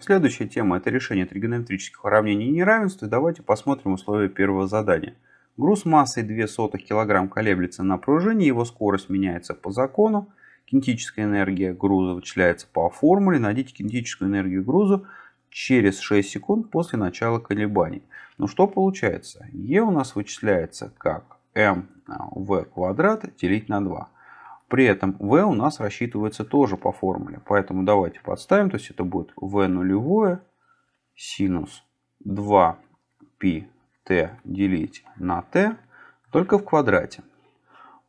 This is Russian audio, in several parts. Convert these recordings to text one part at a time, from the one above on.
Следующая тема это решение тригонометрических уравнений и неравенств. И давайте посмотрим условия первого задания. Груз массой 0,02 кг колеблется на пружине, его скорость меняется по закону. Кинетическая энергия груза вычисляется по формуле. Найдите кинетическую энергию груза через 6 секунд после начала колебаний. Ну что получается? Е у нас вычисляется как mv квадрат делить на 2. При этом v у нас рассчитывается тоже по формуле. Поэтому давайте подставим. То есть это будет v нулевое синус 2πt делить на t только в квадрате.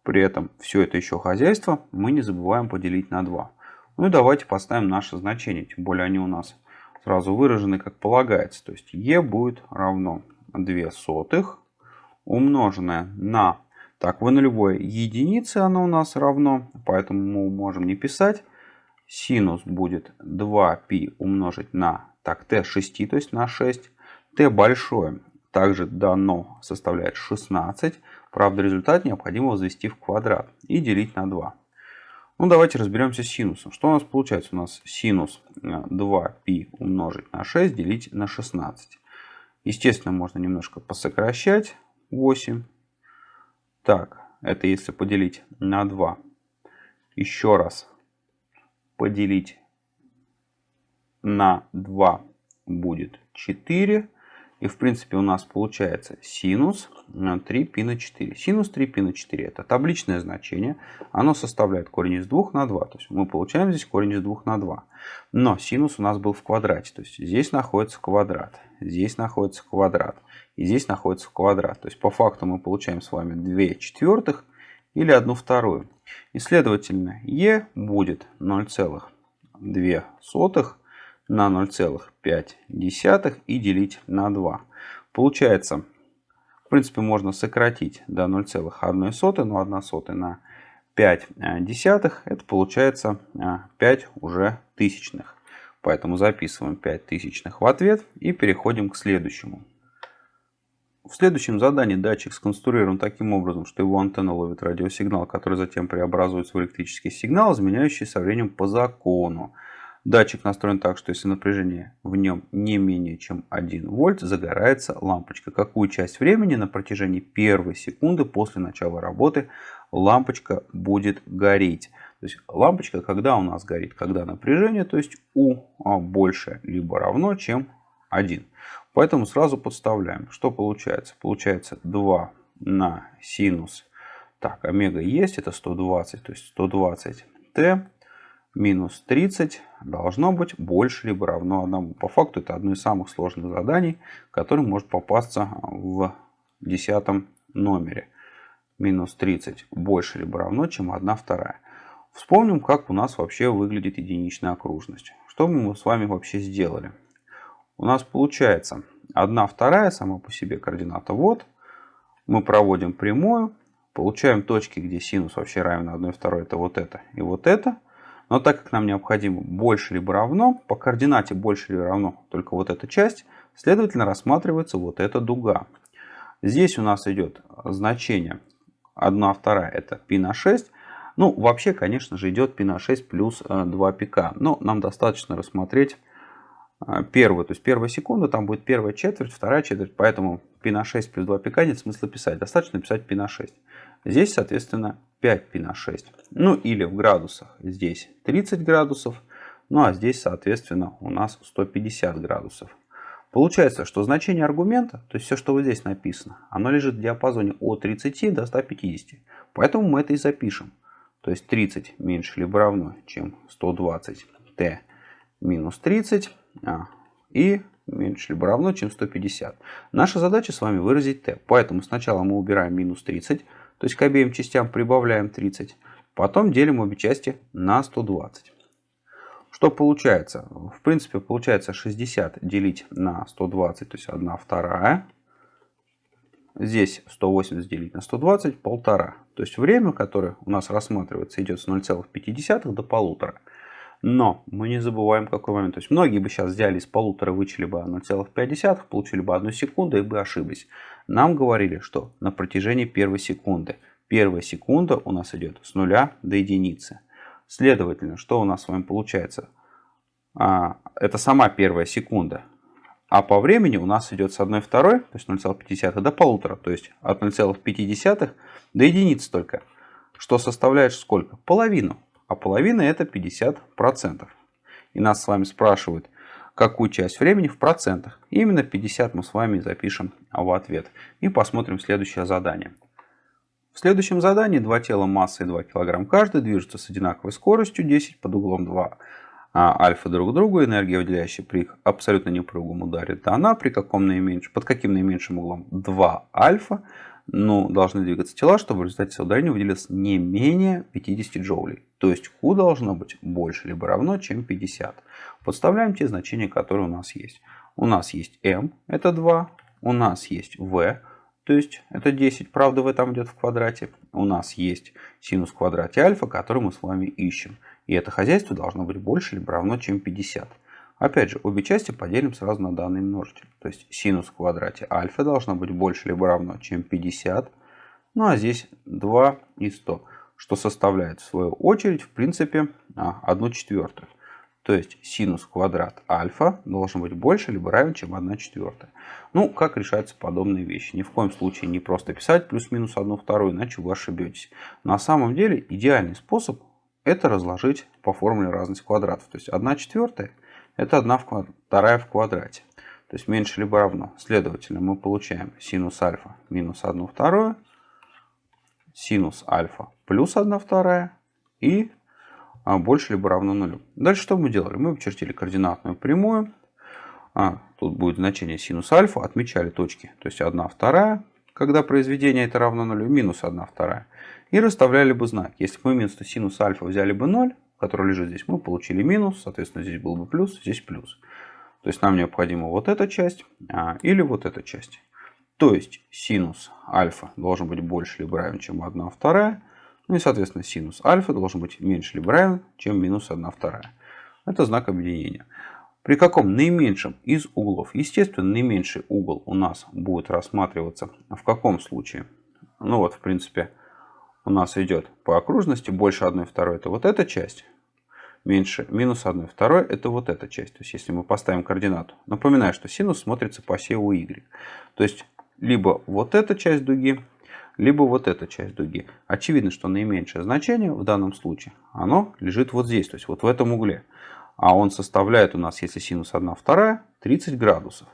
При этом все это еще хозяйство мы не забываем поделить на 2. Ну и давайте поставим наши значения. Тем более они у нас сразу выражены как полагается. То есть e будет равно 2 сотых умноженное на так, в нулевой единице оно у нас равно, поэтому мы можем не писать. Синус будет 2π умножить на так, t 6, то есть на 6. t большое также дано составляет 16. Правда, результат необходимо возвести в квадрат и делить на 2. Ну, давайте разберемся с синусом. Что у нас получается? У нас синус 2π э, умножить на 6 делить на 16. Естественно, можно немножко посокращать. 8 так, это если поделить на 2. Еще раз поделить на 2 будет 4. И в принципе у нас получается синус 3π на 4. Синус 3π на 4 это табличное значение. Оно составляет корень из 2 на 2. То есть мы получаем здесь корень из 2 на 2. Но синус у нас был в квадрате. То есть здесь находится квадрат. Здесь находится квадрат. И здесь находится квадрат. То есть по факту мы получаем с вами 2 четвертых или 1 вторую. И следовательно e будет 0,2 на 0,5 и делить на 2. Получается, в принципе, можно сократить до 0,1, но 1 сотая на 5 десятых, это получается 5 уже тысячных. Поэтому записываем 5 тысячных в ответ и переходим к следующему. В следующем задании датчик сконструирован таким образом, что его антенна ловит радиосигнал, который затем преобразуется в электрический сигнал, изменяющий со временем по закону. Датчик настроен так, что если напряжение в нем не менее чем 1 вольт, загорается лампочка. Какую часть времени на протяжении первой секунды после начала работы лампочка будет гореть. То есть лампочка, когда у нас горит, когда напряжение, то есть U а, больше либо равно, чем 1. Поэтому сразу подставляем. Что получается? Получается 2 на синус. Так, омега есть, это 120, то есть 120 t минус 30 должно быть больше либо равно 1. По факту это одно из самых сложных заданий, которое может попасться в десятом номере. Минус 30 больше либо равно, чем 1 вторая. Вспомним, как у нас вообще выглядит единичная окружность. Что мы с вами вообще сделали? У нас получается 1 вторая сама по себе координата вот. Мы проводим прямую. Получаем точки, где синус вообще равен 1 второй. Это вот это и вот это. Но так как нам необходимо больше либо равно, по координате больше либо равно только вот эта часть, следовательно рассматривается вот эта дуга. Здесь у нас идет значение 1 вторая это π на 6. Ну, вообще, конечно же, идет π на 6 плюс 2 э, пика. Но нам достаточно рассмотреть э, первую. То есть первая секунда, там будет первая четверть, вторая четверть. Поэтому π на 6 плюс 2 пика нет смысла писать. Достаточно писать π на 6. Здесь, соответственно, 5π на 6. Ну или в градусах здесь 30 градусов. Ну а здесь, соответственно, у нас 150 градусов. Получается, что значение аргумента, то есть все, что вот здесь написано, оно лежит в диапазоне от 30 до 150. Поэтому мы это и запишем. То есть 30 меньше либо равно, чем 120 t минус 30. А, и меньше либо равно, чем 150. Наша задача с вами выразить t. Поэтому сначала мы убираем минус 30. То есть к обеим частям прибавляем 30. Потом делим обе части на 120. Что получается? В принципе, получается 60 делить на 120, то есть 1 вторая. Здесь 180 делить на 120, полтора. То есть время, которое у нас рассматривается, идет с 0,5 до полутора. Но мы не забываем какой момент. То есть многие бы сейчас взяли из полутора, вычли бы 0,5, получили бы одну секунду и бы ошиблись. Нам говорили, что на протяжении первой секунды. Первая секунда у нас идет с нуля до единицы. Следовательно, что у нас с вами получается? а, это сама первая секунда. А по времени у нас идет с 1 второй, то есть 0,5 до полутора, то есть от 0,5 до единицы только. Что составляет сколько? Половину. А половина это 50%. И нас с вами спрашивают, какую часть времени в процентах. И именно 50 мы с вами запишем в ответ. И посмотрим следующее задание. В следующем задании два тела массой 2 кг каждый движутся с одинаковой скоростью 10 под углом 2 а альфа друг к другу, энергия, выделяющая при абсолютно непрыгом ударе дана, при каком наименьшем, под каким наименьшим углом 2 альфа, ну, должны двигаться тела, чтобы в результате соударения выделилось не менее 50 джоулей. То есть Q должно быть больше либо равно, чем 50. Подставляем те значения, которые у нас есть. У нас есть m, это 2. У нас есть v, то есть это 10. Правда, v там идет в квадрате. У нас есть синус в квадрате альфа, который мы с вами ищем. И это хозяйство должно быть больше либо равно, чем 50. Опять же, обе части поделим сразу на данный множитель. То есть синус в квадрате альфа должно быть больше либо равно, чем 50. Ну а здесь 2 и 100, что составляет в свою очередь, в принципе, 1 а, четвертую. То есть синус квадрат альфа должен быть больше либо равен, чем 1 четвертая. Ну, как решаются подобные вещи? Ни в коем случае не просто писать плюс-минус 1 вторую, иначе вы ошибетесь. На самом деле идеальный способ это разложить по формуле разность квадратов. То есть 1 четвертая это 1 вторая в квадрате. То есть меньше либо равно. Следовательно, мы получаем синус альфа минус 1 вторую, синус альфа плюс 1 вторая и а, больше либо равно нулю. Дальше что мы делали? Мы обчертили координатную прямую. А, тут будет значение синус альфа. Отмечали точки. То есть 1 вторая, когда произведение это равно нулю, минус 1 вторая. И расставляли бы знак. Если бы мы вместо синус альфа взяли бы 0, который лежит здесь, мы получили минус. Соответственно, здесь был бы плюс, здесь плюс. То есть нам необходима вот эта часть а, или вот эта часть. То есть синус альфа должен быть больше либо равен, чем 1 вторая. Ну и, соответственно, синус альфа должен быть меньше либо равен, чем минус 1 вторая. Это знак объединения. При каком наименьшем из углов, естественно, наименьший угол у нас будет рассматриваться в каком случае? Ну вот, в принципе, у нас идет по окружности больше 1 второй это вот эта часть, меньше минус 1 второй это вот эта часть. То есть если мы поставим координату, напоминаю, что синус смотрится по оси y. То есть либо вот эта часть дуги, либо вот эта часть дуги. Очевидно, что наименьшее значение в данном случае, оно лежит вот здесь, то есть вот в этом угле. А он составляет у нас, если синус 1 вторая, 30 градусов.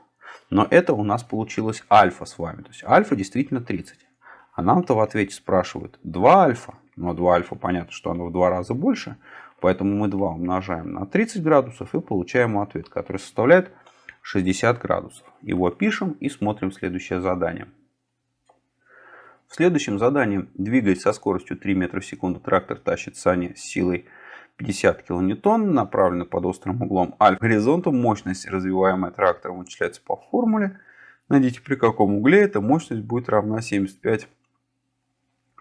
Но это у нас получилось альфа с вами. То есть альфа действительно 30. А нам-то в ответе спрашивают 2 альфа. Но 2 альфа понятно, что оно в два раза больше. Поэтому мы 2 умножаем на 30 градусов и получаем ответ, который составляет 60 градусов. Его пишем и смотрим следующее задание. В следующем задании, двигаясь со скоростью 3 метра в секунду, трактор тащит сани с силой 50 кН, направлено под острым углом альфа горизонту. Мощность, развиваемая трактором, вычисляется по формуле. Найдите, при каком угле эта мощность будет равна 75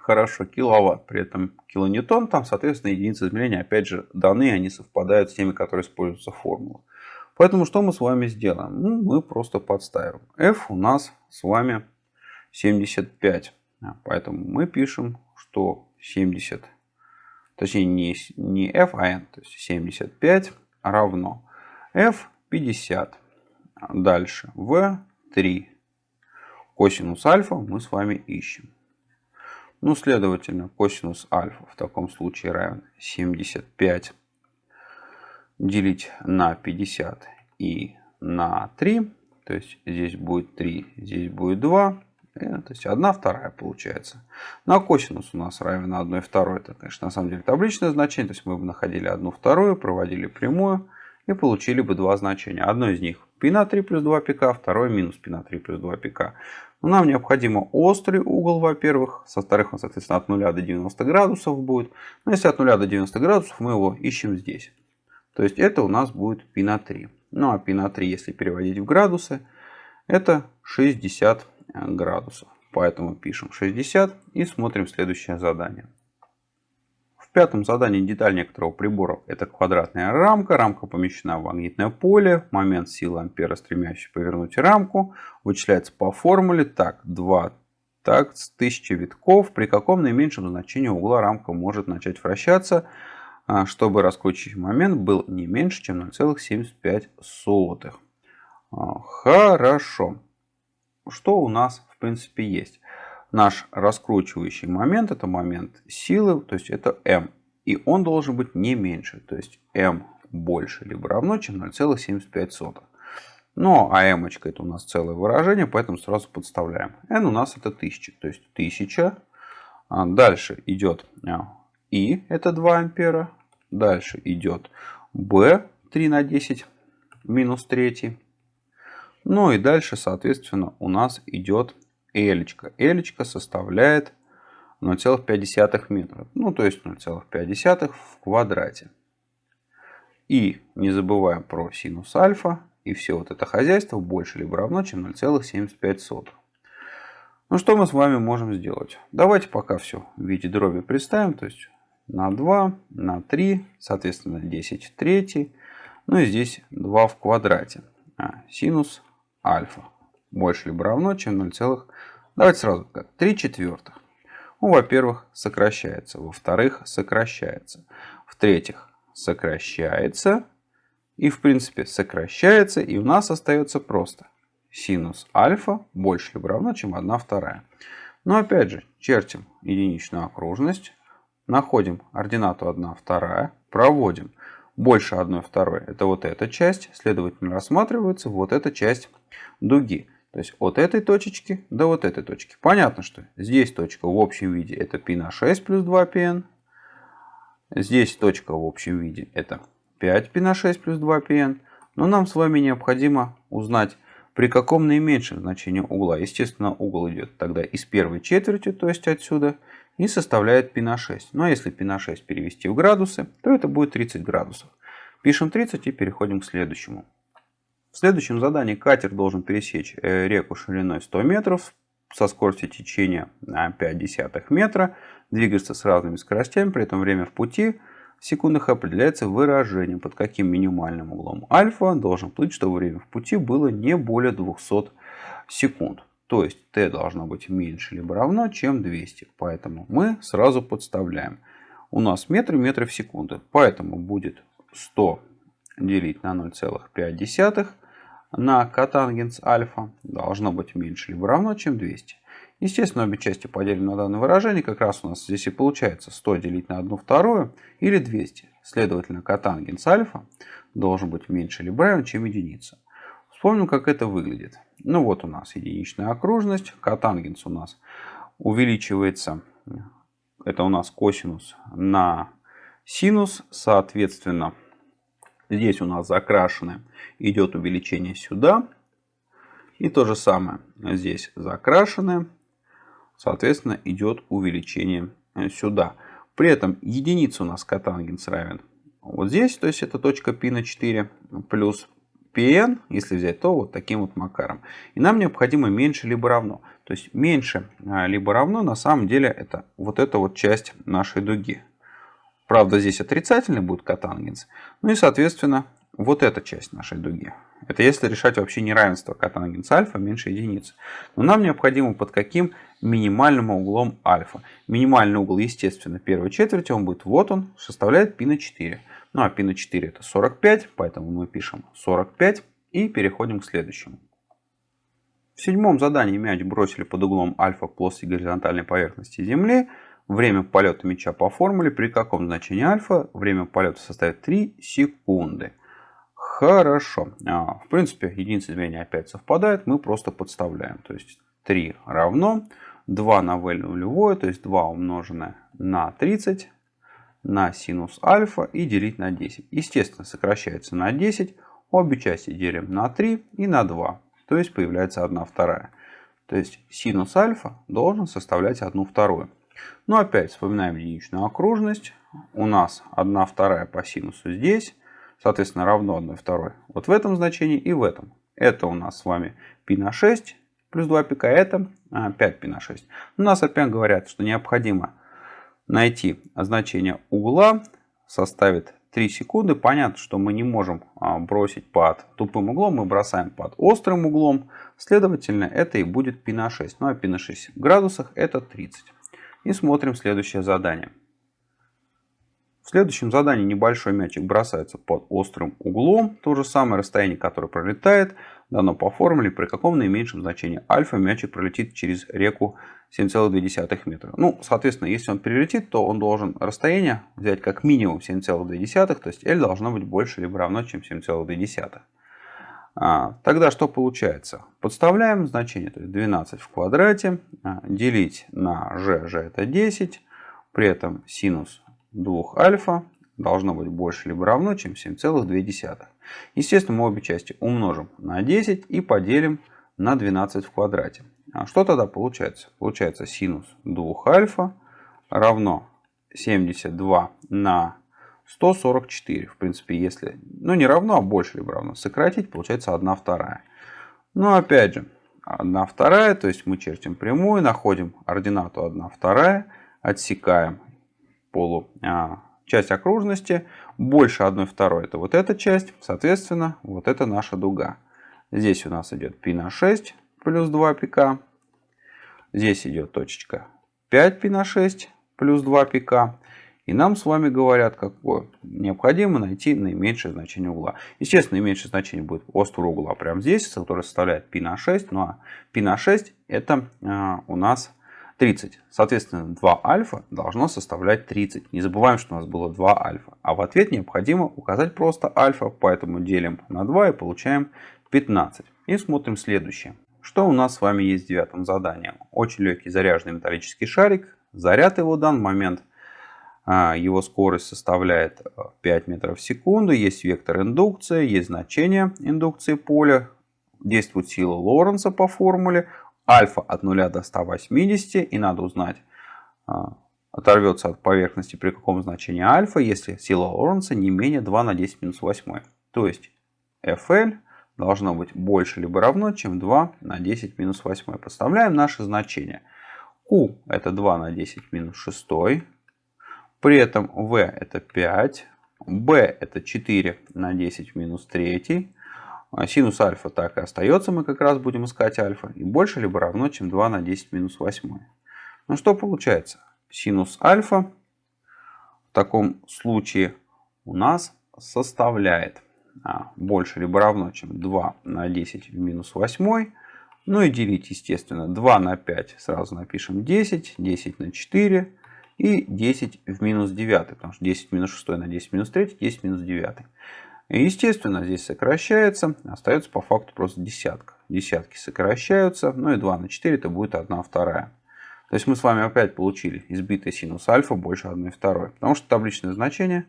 хорошо, киловатт, при этом килоньютон, там, соответственно, единицы измерения, опять же, даны, они совпадают с теми, которые используются в формулах. Поэтому что мы с вами сделаем? Ну, мы просто подставим. F у нас с вами 75. Поэтому мы пишем, что 70, точнее не, не F, а N, то есть 75 равно F 50. Дальше V 3. Косинус альфа мы с вами ищем. Ну, следовательно, косинус альфа в таком случае равен 75 делить на 50 и на 3. То есть здесь будет 3, здесь будет 2. Э, то есть 1 вторая получается. На косинус у нас равен 1 второй. Это, конечно, на самом деле табличное значение. То есть мы бы находили 1 вторую, проводили прямую и получили бы два значения. Одно из них π на 3 плюс 2 пика, второе минус π на 3 плюс 2 пика. Но нам необходимо острый угол, во-первых. Со вторых он, соответственно, от 0 до 90 градусов будет. Но если от 0 до 90 градусов, мы его ищем здесь. То есть это у нас будет π на 3. Ну а π на 3, если переводить в градусы, это 60 градусов. Поэтому пишем 60 и смотрим следующее задание пятом задании деталь некоторого прибора – это квадратная рамка. Рамка помещена в магнитное поле. Момент силы ампера, стремящий повернуть рамку, вычисляется по формуле. Так, 2 так, с 1000 витков. При каком наименьшем значении угла рамка может начать вращаться? а, чтобы раскручивающий момент был не меньше, чем 0,75. А, хорошо. Что у нас в принципе есть? Наш раскручивающий момент это момент силы, то есть это m. И он должен быть не меньше, то есть m больше либо равно, чем 0,75. Но а m это у нас целое выражение, поэтому сразу подставляем. n у нас это 1000, то есть 1000. А дальше идет и, это 2 ампера. Дальше идет b 3 на 10 минус 3. Ну и дальше, соответственно, у нас идет L. L составляет 0,5 метра. Ну, то есть 0,5 в квадрате. И не забываем про синус альфа. И все вот это хозяйство больше либо равно, чем 0,75. Ну что мы с вами можем сделать? Давайте пока все в виде дроби представим. То есть на 2, на 3, соответственно 10 в третий. Ну и здесь 2 в квадрате. А, синус альфа больше либо равно, чем 0, давайте сразу как 3 четвертых. Ну, во-первых, сокращается. Во-вторых, сокращается. В-третьих, сокращается. И, в принципе, сокращается. И у нас остается просто синус альфа больше либо равно, чем 1 вторая. Но опять же, чертим единичную окружность. Находим ординату 1 вторая. Проводим больше 1 второй. Это вот эта часть. Следовательно, рассматривается вот эта часть дуги. То есть от этой точечки до вот этой точки. Понятно, что здесь точка в общем виде это π на 6 плюс 2 πn. Здесь точка в общем виде это 5 π на 6 плюс 2 πn. Но нам с вами необходимо узнать, при каком наименьшем значении угла. Естественно, угол идет тогда из первой четверти, то есть отсюда, и составляет π на 6. Но если π на 6 перевести в градусы, то это будет 30 градусов. Пишем 30 и переходим к следующему. В следующем задании катер должен пересечь э, реку шириной 100 метров со скоростью течения 5 десятых метра, двигаться с разными скоростями, при этом время в пути в секундах определяется выражением, под каким минимальным углом альфа должен плыть, чтобы время в пути было не более 200 секунд. То есть t должно быть меньше либо равно, чем 200. Поэтому мы сразу подставляем. У нас метры, метры в секунду. Поэтому будет 100 делить на 0,5 на котангенс альфа должно быть меньше либо равно, чем 200. Естественно, обе части поделим на данное выражение. Как раз у нас здесь и получается 100 делить на 1 вторую или 200. Следовательно, котангенс альфа должен быть меньше либо равен, чем единица. Вспомним, как это выглядит. Ну вот у нас единичная окружность. Котангенс у нас увеличивается. Это у нас косинус на синус. Соответственно, Здесь у нас закрашены. Идет увеличение сюда. И то же самое. Здесь закрашены. Соответственно, идет увеличение э, сюда. При этом единица у нас котангенс равен вот здесь. То есть это точка π на 4 плюс pn, если взять, то вот таким вот макаром. И нам необходимо меньше либо равно. То есть меньше а, либо равно на самом деле это вот эта вот часть нашей дуги. Правда, здесь отрицательный будет котангенс. Ну и, соответственно, вот эта часть нашей дуги. Это если решать вообще неравенство котангенс альфа меньше единицы. Но нам необходимо под каким минимальным углом альфа. Минимальный угол, естественно, первой четверти, он будет вот он, составляет π на 4. Ну а π на 4 это 45, поэтому мы пишем 45 и переходим к следующему. В седьмом задании мяч бросили под углом альфа к плоской горизонтальной поверхности Земли. Время полета мяча по формуле при каком значении альфа время полета составит 3 секунды. Хорошо. А, в принципе, единицы измерения опять совпадают. Мы просто подставляем. То есть 3 равно 2 на v нулевое, то есть 2 умноженное на 30 на синус альфа и делить на 10. Естественно, сокращается на 10. Обе части делим на 3 и на 2. То есть появляется 1 вторая. То есть синус альфа должен составлять 1 вторую. Но опять вспоминаем единичную окружность. У нас 1 вторая по синусу здесь. Соответственно, равно 1 второй. Вот в этом значении и в этом. Это у нас с вами π на 6 плюс 2 пика. Это 5 а, π на 6. У нас опять говорят, что необходимо найти значение угла. Составит 3 секунды. Понятно, что мы не можем а, бросить под тупым углом. Мы бросаем под острым углом. Следовательно, это и будет π на 6. Ну а π на 6 в градусах это 30. И смотрим следующее задание. В следующем задании небольшой мячик бросается под острым углом. То же самое расстояние, которое пролетает, дано по формуле, при каком наименьшем значении альфа мячик пролетит через реку 7,2 метра. Ну, соответственно, если он перелетит, то он должен расстояние взять как минимум 7,2, то есть L должно быть больше либо равно, чем 7,2. А, тогда что получается? Подставляем значение, то есть 12 в квадрате, а, делить на g, g это 10, при этом синус 2 альфа должно быть больше либо равно, чем 7,2. Естественно, мы обе части умножим на 10 и поделим на 12 в квадрате. А что тогда получается? Получается синус 2 альфа равно 72 на 144. В принципе, если, ну не равно, а больше либо равно, сократить, получается 1 вторая. Но опять же, 1 вторая, то есть мы чертим прямую, находим ординату 1 вторая, отсекаем полу а, часть окружности, больше 1 второй это вот эта часть, соответственно, вот это наша дуга. Здесь у нас идет π на 6 плюс 2 пика. Здесь идет точечка 5 π на 6 плюс 2 пика. И нам с вами говорят, какое необходимо найти наименьшее значение угла. Естественно, наименьшее значение будет острого угла прямо здесь, который составляет π на 6. Ну а π на 6 это э, у нас 30. Соответственно, 2 альфа должно составлять 30. Не забываем, что у нас было 2 альфа. А в ответ необходимо указать просто альфа. Поэтому делим на 2 и получаем 15. И смотрим следующее. Что у нас с вами есть в девятом задании? Очень легкий заряженный металлический шарик. Заряд его в данный момент – его скорость составляет 5 э, метров в секунду. Есть вектор индукции, есть значение индукции поля. Действует сила Лоренца по формуле. Альфа от 0 до 180. И надо узнать, а, оторвется от поверхности при каком значении альфа, если сила Лоренца не менее 2 на 10 минус 8. То есть FL должно быть больше либо равно, чем 2 на 10 минус 8. Подставляем наши значения. Q это 2 на 10 минус 6. При этом v это 5, b это 4 на 10 в минус 3. А синус альфа так и остается, мы как раз будем искать альфа. И больше либо равно, чем 2 на 10 в минус 8. Ну что получается? Синус альфа в таком случае у нас составляет а, больше либо равно, чем 2 на 10 в минус 8. Ну и делить, естественно, 2 на 5 сразу напишем 10, 10 на 4, и 10 в минус 9, потому что 10 в минус 6 на 10 в минус 3, 10 в минус 9. И естественно, здесь сокращается, остается по факту просто десятка. Десятки сокращаются, ну и 2 на 4 это будет 1 вторая. То есть мы с вами опять получили избитый синус альфа больше 1 второй. Потому что табличное значение,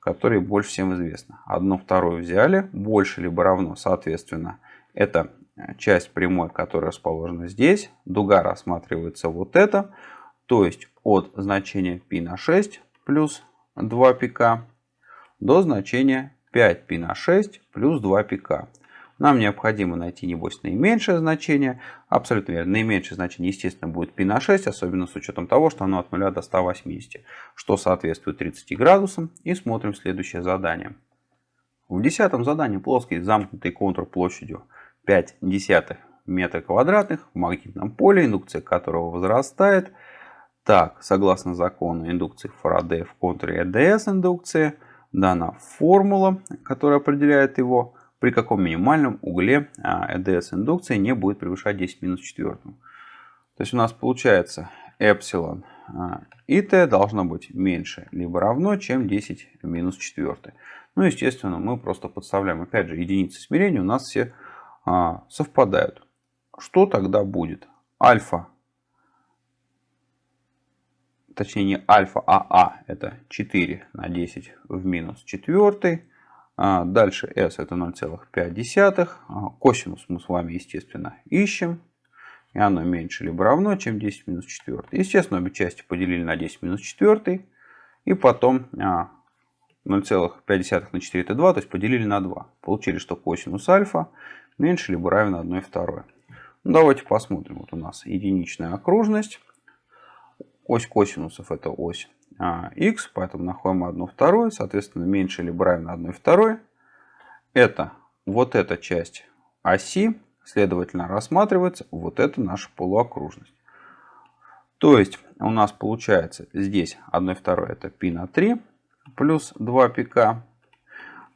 которое больше всем известно. 1 вторую взяли, больше либо равно, соответственно, это часть прямой, которая расположена здесь. Дуга рассматривается вот это. То есть от значения π на 6 плюс 2 пика до значения 5 π на 6 плюс 2 пика. Нам необходимо найти, небось, наименьшее значение. Абсолютно верно. Наименьшее значение, естественно, будет π на 6, особенно с учетом того, что оно от 0 до 180, что соответствует 30 градусам. И смотрим следующее задание. В десятом задании плоский замкнутый контур площадью 5 десятых метра квадратных в магнитном поле, индукция которого возрастает – так, согласно закону индукции Фарадея в контуре ЭДС индукции, дана формула, которая определяет его, при каком минимальном угле ЭДС индукции не будет превышать 10 минус 4. То есть у нас получается эпсилон а, и t должно быть меньше либо равно, чем 10 минус 4. Ну, естественно, мы просто подставляем, опять же, единицы смирения у нас все а, совпадают. Что тогда будет? Альфа точнее не альфа, а а, это 4 на 10 в минус 4. А дальше s это 0,5. А косинус мы с вами, естественно, ищем. И оно меньше либо равно, чем 10 минус 4. Естественно, обе части поделили на 10 минус 4. И потом 0,5 на 4 это 2, то есть поделили на 2. Получили, что косинус альфа меньше либо равен 1 второй. Ну, давайте посмотрим. Вот у нас единичная окружность Ось косинусов это ось а, x, поэтому находим 1 вторую, соответственно, меньше либо равно 1 второй. Это вот эта часть оси, следовательно, рассматривается вот эта наша полуокружность. То есть у нас получается здесь 1 второй это π на 3, плюс 2 пика.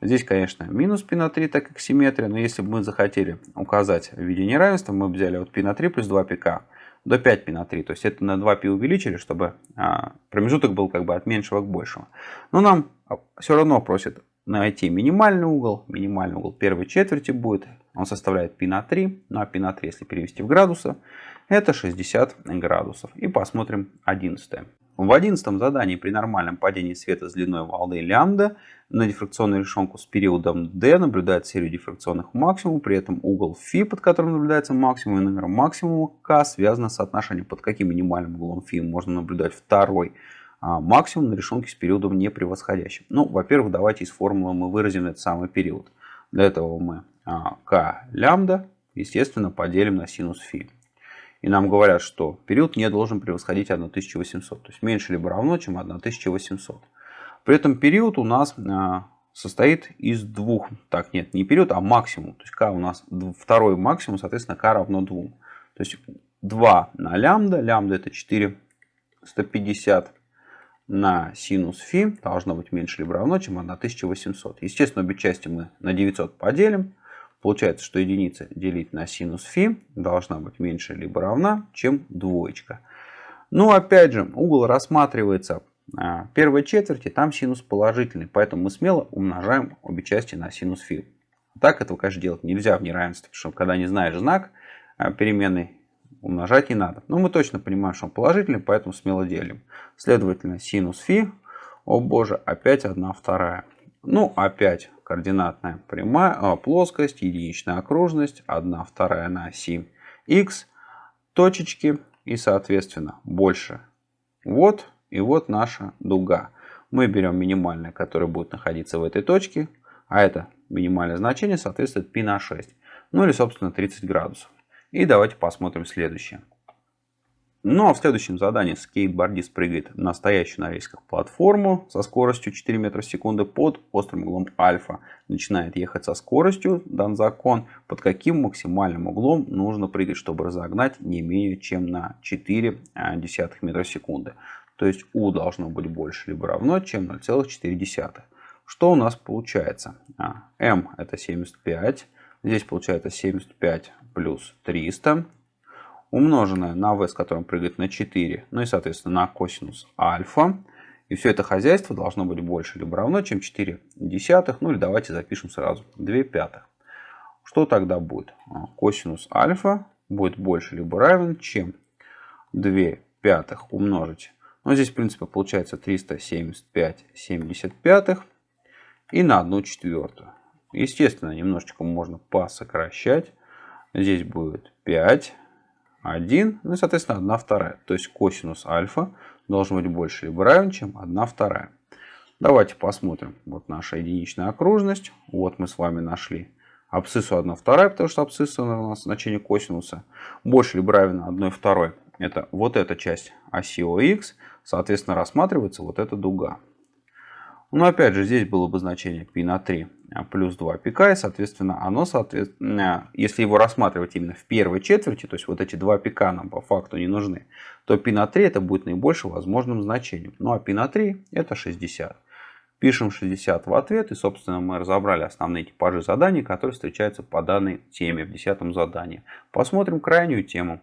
Здесь, конечно, минус π на 3, так как симметрия, но если бы мы захотели указать в виде неравенства, мы бы взяли вот π на 3 плюс 2 пика до 5 π на 3. То есть это на 2 π увеличили, чтобы а, промежуток был как бы от меньшего к большему. Но нам все равно просят найти минимальный угол. Минимальный угол первой четверти будет, он составляет π на 3. Ну а π на 3, если перевести в градусы, это 60 градусов. И посмотрим 11. В одиннадцатом задании при нормальном падении света с длиной волны лямбда на дифракционную решенку с периодом d наблюдает серию дифракционных максимумов, при этом угол φ, под которым наблюдается максимум, и номер максимума k связано с соотношением, под каким минимальным углом φ можно наблюдать второй а, максимум на решенке с периодом не превосходящим. Ну, во-первых, давайте из формулы мы выразим этот самый период. Для этого мы а, k лямбда, естественно, поделим на синус φ. И нам говорят, что период не должен превосходить 1800. То есть меньше либо равно, чем 1800. При этом период у нас а, состоит из двух. Так, нет, не период, а максимум. То есть k у нас второй максимум, соответственно, k равно 2. То есть 2 на лямбда. Лямбда это 4 150 на синус φ должно быть меньше либо равно, чем 1800. Естественно, обе части мы на 900 поделим. Получается, что единица делить на синус φ должна быть меньше либо равна, чем двоечка. Но опять же, угол рассматривается а, первой четверти, там синус положительный. Поэтому мы смело умножаем обе части на синус φ. Так этого, конечно, делать нельзя в неравенстве, потому что когда не знаешь знак а, переменной, умножать не надо. Но мы точно понимаем, что он положительный, поэтому смело делим. Следовательно, синус фи, о боже, опять 1 вторая. Ну, опять координатная прямая, а, плоскость, единичная окружность, 1 вторая на оси x, точечки и, соответственно, больше. Вот и вот наша дуга. Мы берем минимальное, которое будет находиться в этой точке, а это минимальное значение соответствует π на 6. Ну или, собственно, 30 градусов. И давайте посмотрим следующее. Ну а в следующем задании скейтбордист прыгает на настоящую на рельсах платформу со скоростью 4 метра в секунду под острым углом альфа. Начинает ехать со скоростью, дан закон, под каким максимальным углом нужно прыгать, чтобы разогнать не менее чем на 4 а, десятых метра в секунду. То есть u должно быть больше либо равно, чем 0,4. Что у нас получается? А, m это 75. Здесь получается 75 плюс 300 умноженное на v, с которым прыгает на 4, ну и, соответственно, на косинус альфа. И все это хозяйство должно быть больше либо равно, чем 4 десятых. Ну или давайте запишем сразу 2 пятых. Что тогда будет? А, косинус альфа будет больше либо равен, чем 2 пятых умножить. Ну, здесь, в принципе, получается 375 75 и на 1 четвертую. Естественно, немножечко можно посокращать. Здесь будет 5 1, ну и, соответственно, 1 вторая. То есть косинус альфа должен быть больше либо равен, чем 1 вторая. Давайте посмотрим. Вот наша единичная окружность. Вот мы с вами нашли абсциссу 1 вторая, потому что абсцисса у нас значение косинуса больше либо равен 1 второй. Это вот эта часть оси ОХ. Соответственно, рассматривается вот эта дуга. Но опять же, здесь было бы значение π на 3 а, плюс 2 пика, и, соответственно, оно, соответственно, если его рассматривать именно в первой четверти, то есть вот эти 2 пика нам по факту не нужны, то π на 3 это будет наибольшим возможным значением. Ну а π на 3 это 60. Пишем 60 в ответ, и, собственно, мы разобрали основные типажи заданий, которые встречаются по данной теме в 10 задании. Посмотрим крайнюю тему.